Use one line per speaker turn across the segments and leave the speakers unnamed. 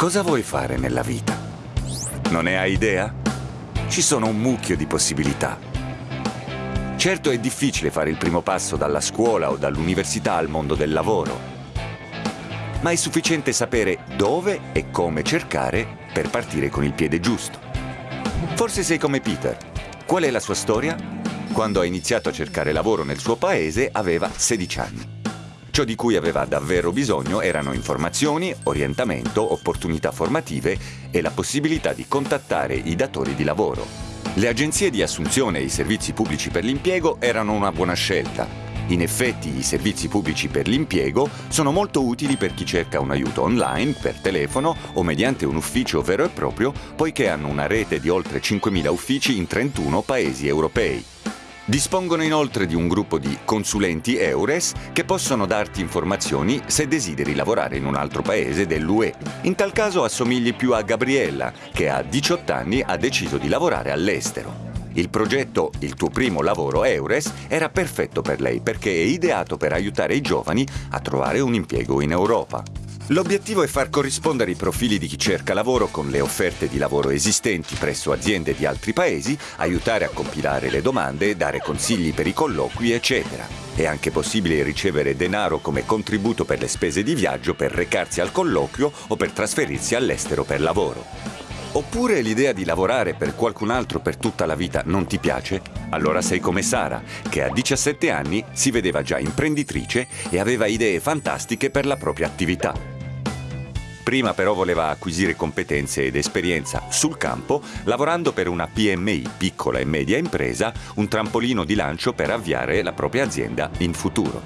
Cosa vuoi fare nella vita? Non ne hai idea? Ci sono un mucchio di possibilità. Certo è difficile fare il primo passo dalla scuola o dall'università al mondo del lavoro, ma è sufficiente sapere dove e come cercare per partire con il piede giusto. Forse sei come Peter. Qual è la sua storia? Quando ha iniziato a cercare lavoro nel suo paese aveva 16 anni. Ciò di cui aveva davvero bisogno erano informazioni, orientamento, opportunità formative e la possibilità di contattare i datori di lavoro. Le agenzie di assunzione e i servizi pubblici per l'impiego erano una buona scelta. In effetti i servizi pubblici per l'impiego sono molto utili per chi cerca un aiuto online, per telefono o mediante un ufficio vero e proprio, poiché hanno una rete di oltre 5.000 uffici in 31 paesi europei. Dispongono inoltre di un gruppo di consulenti EURES che possono darti informazioni se desideri lavorare in un altro paese dell'UE. In tal caso assomigli più a Gabriella, che a 18 anni ha deciso di lavorare all'estero. Il progetto Il tuo primo lavoro EURES era perfetto per lei perché è ideato per aiutare i giovani a trovare un impiego in Europa. L'obiettivo è far corrispondere i profili di chi cerca lavoro con le offerte di lavoro esistenti presso aziende di altri paesi, aiutare a compilare le domande, dare consigli per i colloqui, eccetera. È anche possibile ricevere denaro come contributo per le spese di viaggio per recarsi al colloquio o per trasferirsi all'estero per lavoro. Oppure l'idea di lavorare per qualcun altro per tutta la vita non ti piace? Allora sei come Sara, che a 17 anni si vedeva già imprenditrice e aveva idee fantastiche per la propria attività. Prima però voleva acquisire competenze ed esperienza sul campo, lavorando per una PMI, piccola e media impresa, un trampolino di lancio per avviare la propria azienda in futuro.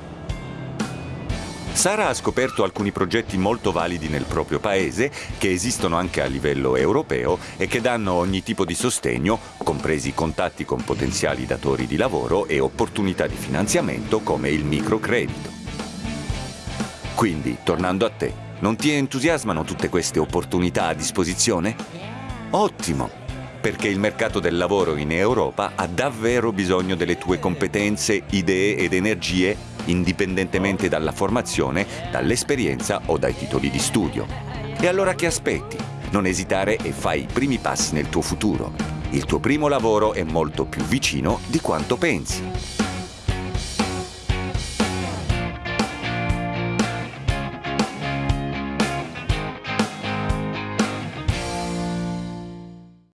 Sara ha scoperto alcuni progetti molto validi nel proprio paese, che esistono anche a livello europeo e che danno ogni tipo di sostegno, compresi contatti con potenziali datori di lavoro e opportunità di finanziamento come il microcredito. Quindi, tornando a te, non ti entusiasmano tutte queste opportunità a disposizione? Ottimo! Perché il mercato del lavoro in Europa ha davvero bisogno delle tue competenze, idee ed energie, indipendentemente dalla formazione, dall'esperienza o dai titoli di studio. E allora che aspetti? Non esitare e fai i primi passi nel tuo futuro. Il tuo primo lavoro è molto più vicino di quanto pensi.